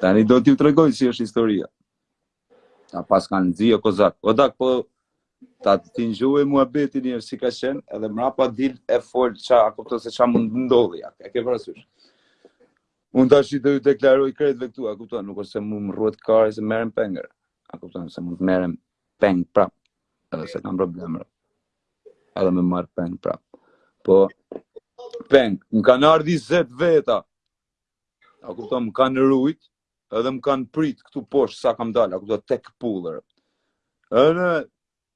Tani do t'ju tregoj si është historia. Ta paskan nxi o Kozak. O dak, po ta ti ngjoje muhabetin njëherë si ka qenë, edhe mrapa dil e fol ça, a kupto se ça mund të ndodhi, a ke parasysh. Unë tashi t'ju deklaroj krejtve këtu, a kupto, nuk është se mu më rruhet kari se merrem peng, a kupto, se mund të merrem peng prap, edhe s'e kam problem. Edhe me marrë peng prap. Po, peng, më kanë ardh njizet veta. A kupto, më kanë rujt, edhe më kanë prit këtu poshtë sa kam dalë, a kupto, tek pullër. Edhe,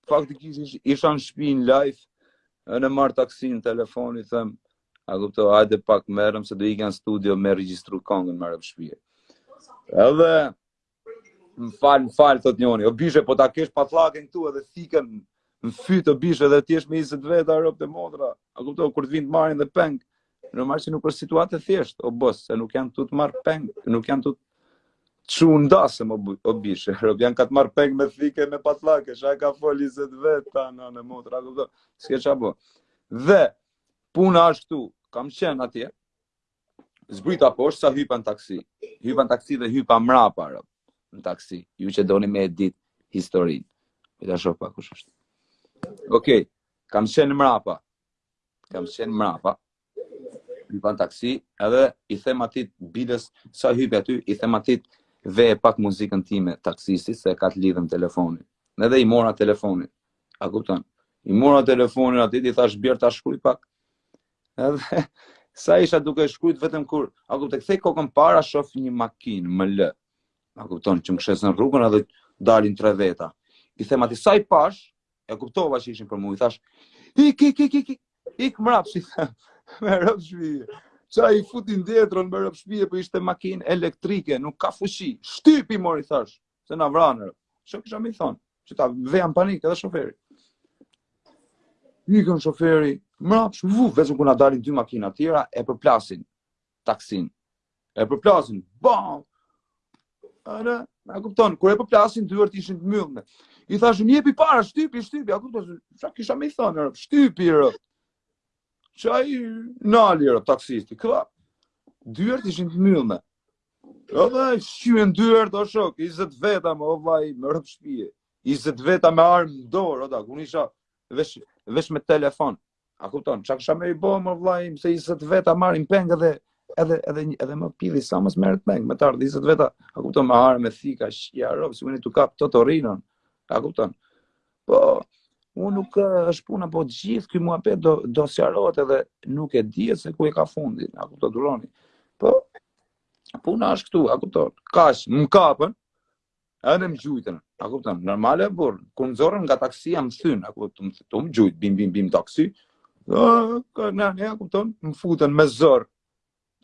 faktikisht, isha në shpi në live, edhe marr taksin në telefon, i them, a kupto, hajde pak merrëm, se do ik në studio me regjistru kangën me rob shpije. Edhe, Më fal, më fal thot njoni. O bishë po ta kesh patllakën këtu edhe thikën në fyt o bishë edhe të jesh me njizet veta rob e motra. A kupton kur të vijnë të marrin dhe peng. Normal që nuk është situatë e thjeshtë, o bos, se nuk janë tu të marrë peng, nuk janë tu të çu në dasëm, o, o bishë, rob, janë ka të marrë peng me thikë, me patllake, ça ka fol njizet veta, nënë motra, s'ke ça bo. Dhe, puna është këtu, kam qenë atje, Zbrita poshtë sa hypa në taksi. Hypa në taksi dhe hypa mrapa rob, në taksi. Ju që doni me e dit historinë. E ta shoh pak kush është. Okej. kam qenë mrapa. Kam qenë mrapa. Hypa në taksi edhe i them atit biles sa hypa aty, i them atit veje pak muzikën time taksistit se e ka të lidhun telefonin. Edhe i mora telefonin. A kupton? I mora telefonin atit, i thash bjere ta shkruj pak. Edhe sa isha duke shkruajt vetëm kur, a kupton, kthej kokën para shof një makinë më lë. A kupton që më kishte zënë rrugën edhe dalin tre veta. I them atit sa i pash, e kuptova që ishin për mua, i thash, ik, ik, ik, ik, ik, ik mrapsht i them, me rob shpije. Ça, ai futi indietron me rob shpije, por ishte makinë elektrike, nuk ka fuqi. Shtypi, more, thash, Se na vranë. Ça kisha me i thonë, që ta veja në panik edhe shoferin. Ikën shoferi, mrapsht, vu, veç kur na dalin dy makina tjera e përplasin taksin. E përplasin, bam. A, a kupton, kur e përplasin dyert ishin të mbyllme. I thashë jepi para shtypi, shtypi, a kupton? Ça kisha me i thonë, shtypi, re. Ça, ai nali re taksisti, kva. Dyert ishin të mbyllme. Edhe shqyen dyert, o shok, njizet veta mu, o vlla, me rob shpije. Njizet veta me armë në dorë, o da, kur isha vesh, vesh me telefon. A kupton, ça kisha me i bo, o vllai, se njizet veta marrin peng edhe, edhe, edhe, edhe më pilli s'amës merret peng, me t'ardh njizet veta, a kupton, me armë, me thika, ça, rob, si më një të kapë të të rinën, a kupton. Po, unë nuk është puna, po gjithë ky muhabet do, do sqarohet edhe nuk e di se ku e ka fundin, a kupton duroni. Po, puna është këtu, a kupton, kaq, më kapën, edhe më gjujtën, a kupton, normale, burrë, kur më nxorën nga taksia më thyn, a kupton, më thyn, tu më gjujt, bim, bim, bim, taksi, a, ka, ne, ne, a kupton, më futën me zor,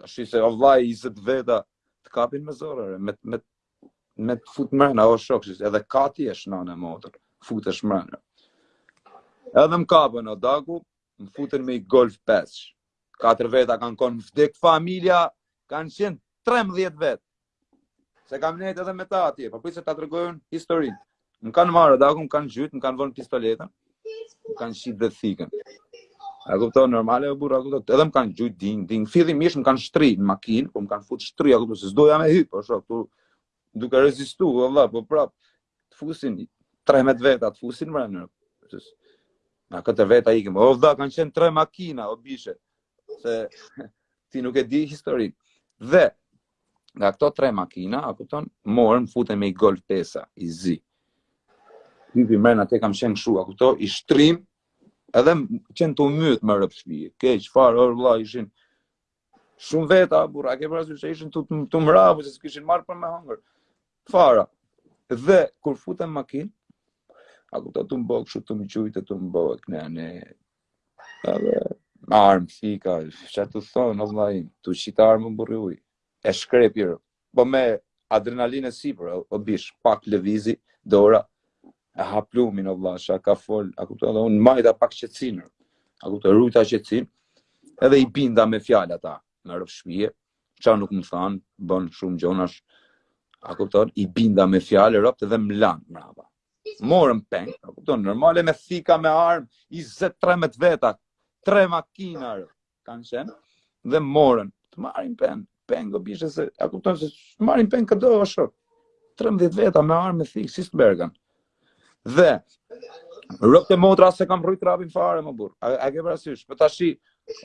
Tashi se o vlla 20 veta të kapin me zor ore, me me me të fut mrena o shoki, edhe ka t'i qesh nanë e motër, futesh mrena. Edhe më kapën o daku, më futën me i golf 5. Katër veta kam kon vdek familja, kanë qenë 13 vet. Se kam nejt edhe me ta atje, po prit se ta tregoj unë historinë. Më kanë marrë, daku më kanë gjujt, më kanë vënë pistoletën, më kanë qitë dhe thikën. A kupton, normale o burra, kupton, edhe më kanë gjujt, ding, ding, fillimisht më kanë shtri në makinë, po më kanë fut shtri, a kupton, se s'doja me hypë, po shok, tu, duke rezistu, o vlla, po prap, të fusin, trembëdhjetë veta, të fusin mrena, Ne katër veta ikim, o vlla, kanë qenë tre makina, o bishe, se ti nuk e di historinë. Dhe, Nga këto tre makina, a kupton, morën, futën me i golf pesa, i zi. Hypi mrena ate kam qenë kshu, a kupton, i shtrimë, edhe qenë tu më myt me rob shpije. Keq fare, ore vlla, ishin, shumë veta, burra, ke parasysh se ishin të, të, të mravu, se s'kishin marrë për me hangër. Fare. Dhe, kur futën në makinë, a kupton, tu më bo kështu, tu më gjujt, tu më bo, knej, anej, Edhe armë thika, ça tu thon, o vlla, tu qit armën burri uj. E shkrepi re. Po me adrenalinë e sipër, o, o bish, pak lëvizi dora e ha plumin o vëlla, çka ka fol, a kupton, dhe unë majta pak qetësinë. A kupton, rujta qetësinë. Edhe i binda me fjalë ata, me robt shpije, çka nuk më thanë, bon shumë gjona. A kupton, i binda me fjalë robt dhe më lan mbrapa. morën peng, a kupton, normale me thika me armë, 20-13 veta, tre makina kanë qenë dhe morën, të marrin peng, peng o bishë se, a kupton se të marrin peng këdo o shok. 13 veta me armë me thikë, si s'të Dhe, robt e motra s'e kam rrujt trapin fare, mo burrë. A, a ke parasysh, për po tashi,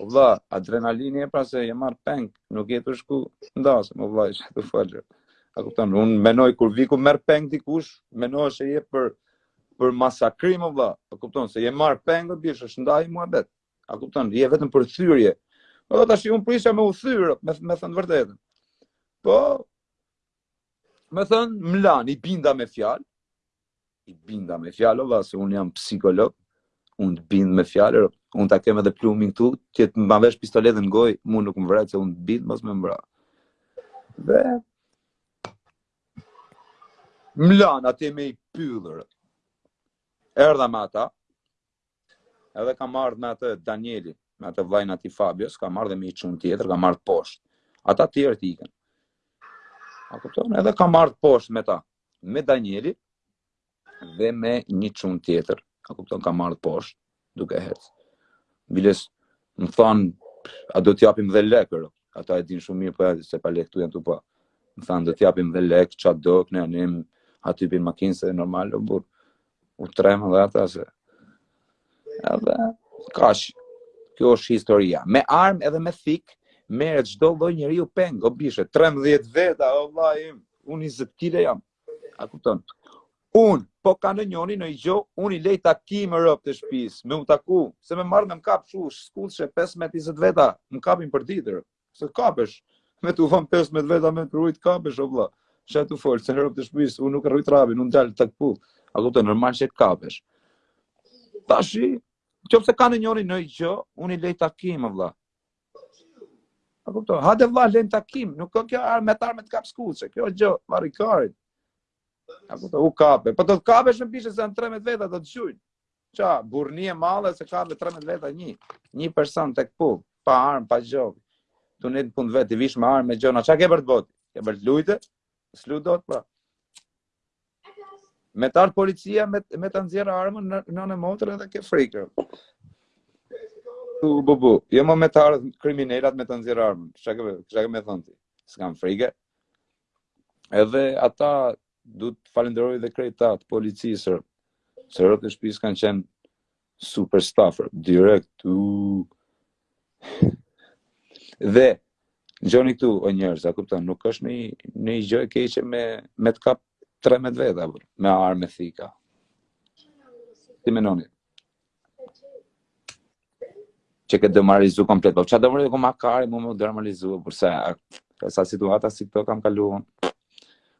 o vlla, adrenalini epra se je marrë peng, nuk je tu shku n'dasëm, vlla, ishë të falërë. A kupton? Unë menoj kur diku merr peng dikush, menoj se je për për masakrim o vëlla. A kupton se je marr peng bishë s'ka naj muhabet. A kupton? Je vetëm për thyrje. Po tashi unë prisja me u thy, me me thënë të vërtetën. Po me thënë mlan i binda me fjalë. i binda me fjalë valla se un jam psikolog un të bind me fjalë un ta kam edhe plumin këtu ti të ma vësh pistoletën në gojë mu nuk më vret se un të bind mos me m'vra dhe m'lan atje me i pyll erdha me ata Edhe kam ardh me atë Danielin, me atë vllajn e atij Fabios, kam ardh dhe me i çun tjetër, kam ardh poshtë. Ata të tjerët ikën. A kupton? Edhe kam ardh poshtë me ta, me Danieli dhe me një çun tjetër. A kupton? Kam ardh poshtë duke ecë. Biles më thon, a do të japim dhe lekë, ata e din shumë mirë po ja se pa lekë këtu janë tu po. Më thon do të japim dhe lekë, ç'a do, ne anim aty hip n'makinë se normal o burr. U tremën dhe ata se... Edhe... Kaq, kjo është historia. Me armë edhe me thik, merret çdo lloj njeriu peng, o bishë, 13 veta, o vllai im, unë 20 kg jam. A kupton? Un, po ka ndonjoni noj gjo, un i lej takim ropt e shpis, me u taku, se me m'marrë me më kap shu, skuthçe, 15-20 veta, më kapin për ditër. Se kapesh, me t'u var 15 veta me të rrujt kapesh, o vlla. Ça tu fol, se ropt e shpis, unë nuk rrujt rabi, unë dal tek pull. A kupton normal që kapesh. Tashi, qoftë se ka ndonjëri noj gjë, unë i lej takim, o vlla. A kupton, hajde vlla, lejm takim, nuk ka kjo me t'ardh me të kapë skuthçe, kjo gjë, ma rri karit. A kupton, u kape, po do të kapesh o bishë, se 13 veta të të gjujnë. Ça, burrni e madhe se kape 13 veta një, një person tek pull, pa armë, pa gjo, tu nejt n'punë t'vet, i vije me armë, me gjona, ça ke për të bo? Ke për të lujt? S'lun dot pra. Me t'ardh policia, me, me ta nxjerr armën, nënë motër edhe ke frikë. Tu, bu, bu, jo më me t'ardh kriminelat me ta nxjerr armën, ça ke, ça ke me thonë ti? S'kam frikë. Edhe ata du të falenderoj dhe krejt ata të policisë, se ropt e shpisë kanë qenë super staf, fer, direkt, u... Dhe, ngjoni këtu, o njerëz, a kupton, nuk është një, një gjë e keqe me, me të kap 13 veta, me armë, me thika. Ti me noni, Që ke t'u demoralizu komplet, po ça demoralizu ku ma kari, mu me demoralizu, përse, e sa situata si këto kam kalu,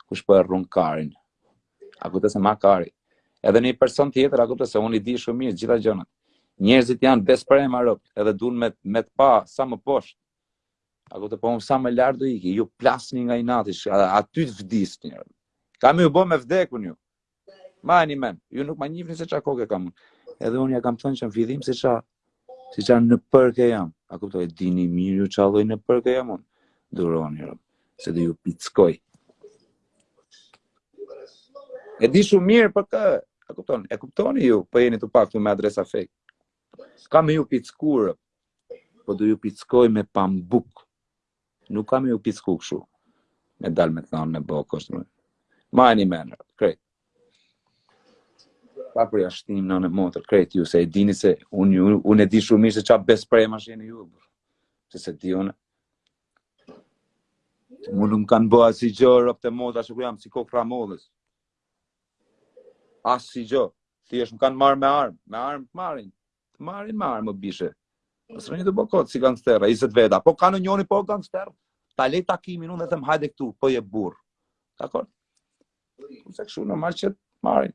kush po e rrun karin, a kupton se ma kari, edhe një person tjetër, a kupton se unë i di shumë mirë, t'gjitha gjonat, njerëzit janë besprem o rob, edhe dun me, me të pa, sa më poshtë, a kupton po unë sa më lartë do iki, ju plasni nga inati, aty të vdis njërë, kam me ju bo me vdek un ju, Majeni men, ju nuk ma njifni se ça koke kam unë. Edhe unë ja kam thënë që në fillim se ça, se ça nëpërke jam. A kupton, e dini mirë ju ça lloj nëpërke jam unë. Duroni, rob, se do ju pickoj. E di shumë mirë për kë, a kuptoni, e kuptoni ju, po jeni të paktë me adresa fake. Kam me ju picku, po do ju pickoj me pambuk. Nuk kam me ju picku kshu. Me dal me thonë me bo kështu më. Majeni men, krejt. Pa përjashtim nënë motër, krejt ju, se e dini se unë un, un e di shumë mirë se ça besprema jeni ju, bro. Se se di unë. Mu nuk më kanë bo asigjë, ropt e motrës, ja ku jam, si kokrra mollës. Asigjë, thjesht më kanë marrë me armë, me armë të marrin, Të marrin me armë bishe. Mos rrini tu bo kot si gangsterra, 20 veta. Po kanë njëri po gangster. Ta le takimin unë them hajde këtu, po je burrë. Dakor? Kurse kshu normal që t'marrin.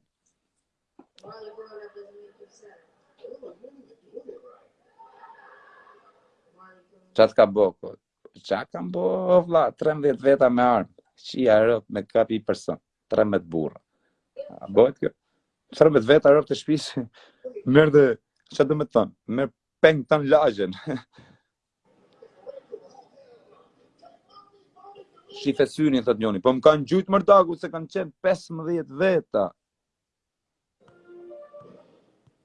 Ça t'ka bo kot. Ça kam bo, o vlla, 13 veta me armë, qia ropt me kap i person, 13 burra. A bëhet kjo? 13 veta ropt e shpisë, mirre dhe, ça domethonë, mirre peng tan lagjen. Shife syrin, thot njoni, po më kanë gjujt mor daku, se kanë qenë 15 veta.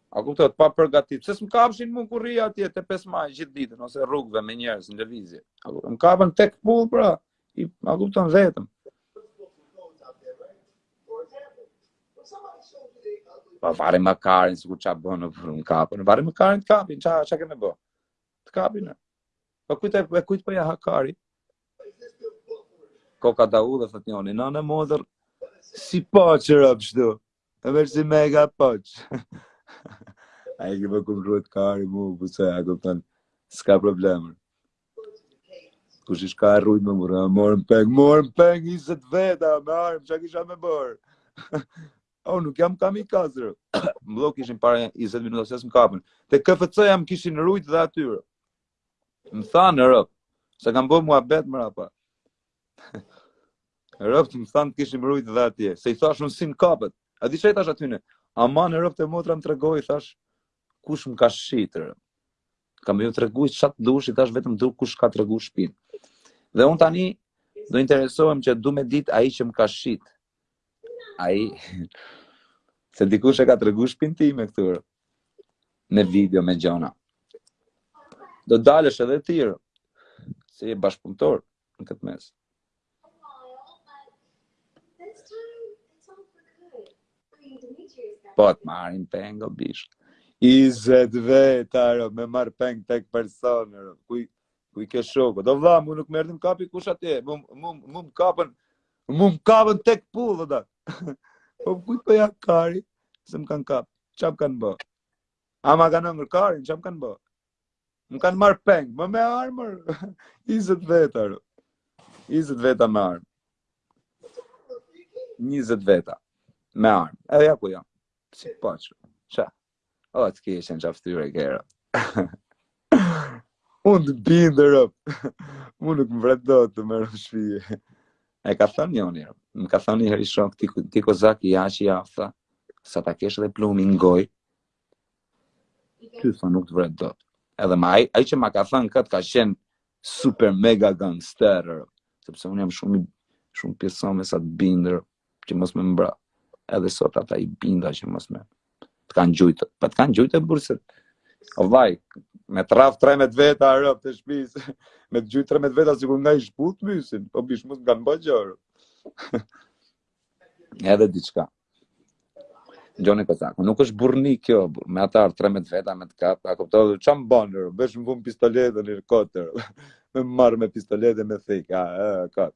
A kupton, t'papërgatit. Pse s'më kapshin mu kur rri atje te 5 maj gjithë ditën ose rrugëve me njerëz në lëvizje. A kuptohet? Më kapën tek pull pra. A kupton vetëm. Pa po, vari mo karin sikur ça bën në pull, më kapën. Vari mo karin, të kapin, ça ça ke me bo. Të kapin. Po kujt e kujt po ja ha kari? Koka da u dhe thot njoni, nënë motër, si po që rëpë shdu, e veç si me e ka po që. A e kipë m'ka rrujt kari mu, ku se a këmë thënë, s'ka problem. Kujt i ka rrujt, më mor, morën peng, morën peng, 20 veta, me armë, ça kisha me bërë. O, nuk jam kamikaz, re. Më do kishin parë 20 minuta, se s'më kapën. Te KFC-ja m'kishin rujt dhe atyre. Më thanë rob, se kam bërë muhabet mrapa. Robt më thanë të kishim rujt dhe atje, se i thashë unë si më kapët. A di ça i thashë atyne? Aman, ropt e motrës, më trego, i thashë, kush më ka shit rob? Kam me ju tregu ça t'dush, i thashë vetëm du kush ka tregu shpinë. Dhe unë tani, do interesohem që du me dit ai që më ka shit. Ai se dikush e ka tregu shpinë time këtu. Me video me gjona. Do dalësh edhe ti. Se je bashkëpunëtor në këtë mes. Po të marrin peng o bish. I zet vet, aro, me marrë peng tek personër. Kuj, Kujt i ke shok? O vlla, mu nuk më erdhi më kapi kush atje. Mu mu mu më kapën. Mu më kapën tek pullë da. Po kujt po i ha kari? Se më kanë kap. Ça më kanë bë. A ma kanë ngrën karin, ça më kanë bë. Më kanë marr peng, më me armër. 20 veta. 20 veta me armë. 20 veta me armë. Edhe ja ku jam. Si paçu. Ç'a? O, të keqen atyre kërë. Unë të bind rrop. Unë nuk më vret dot, me rob shpije. E ka thënë njoni, më ka thënë një herë një shok, ti, ti Kozak ja që ja, tha, sa ta kesh edhe plumin në goj, ty thë nuk të vret dot. Edhe ma, ai, ai që ma ka thënë këtë ka qenë super mega gangster, rrop. sepse unë jam shumë, i- shumë pjesë me sa të bindër, që mos me më vra. Edhe sot ata i binda që mos me të kanë gjujtë. Pa po të kanë gjujtë e burset. O vaj, me të rraf 13 veta robt e shpis, me të gjujtë 13 veta sikur nga i shput mysin, po bish mos nga në bëgjërë. Edhe diçka. Gjoni Kozaku, nuk është burrni kjo, me ardh 13 veta me të kapë, ka kuptohet, që më banë, vesh më vunë pistoletën i rëkotër, me armë me pistoletën me thikë, a, e, këtë.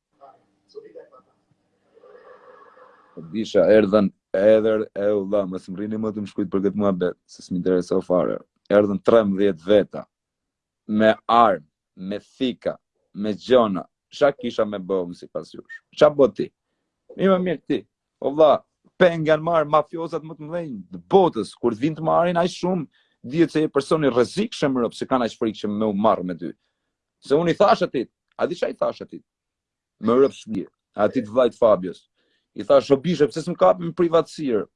Po bisha erdhën edhe o vëlla, mos më rrini më të më shkujt për këtë muhabet, se s'më intereso fare. Erdhën 13 veta me armë, me thika, me gjona. Çka kisha me bo unë sipas jush? Çka bë ti? Më i mirë ti. O vëlla, peng janë marr mafiozat më të mëdhenj të botës kur të vinë të marrin aq shumë, dihet që je person i rrezikshëm rrop se kanë aq frikë që me u marr me ty. Se unë i thash atit, a di qa i thash atit? Me rob shpije, atit vllait të Fabios. I thash, o bishe, pse s'më kapë me privatësi ro?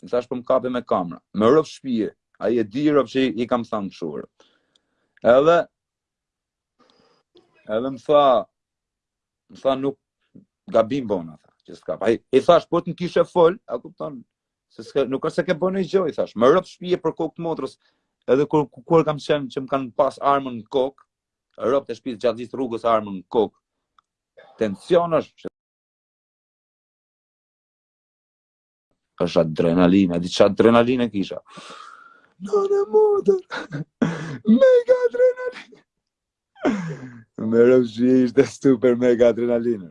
I thash, për po më kapë me kamra. Me rob shpije, ai e di rrop që i kam thanë kshu ro. Edhe, edhe më tha, më tha nuk gabim bona, tha, që s'ka. Pa, i, i thash, po të më kishe fol, a kupton, Se s'ka, nuk është se ke bë nonji gjo, i thash. Me rob shpije për kokë të motrës. Edhe kur kur kam qenë që më kanë pas armën në kokë, robt e shpisë gjatë gjithë rrugës armën në kokë. Tension është. Është adrenalinë, a di çfarë adrenalinë kisha. Në në motër. Mega adrenalinë. Me rob shpije ishte super mega adrenalinë.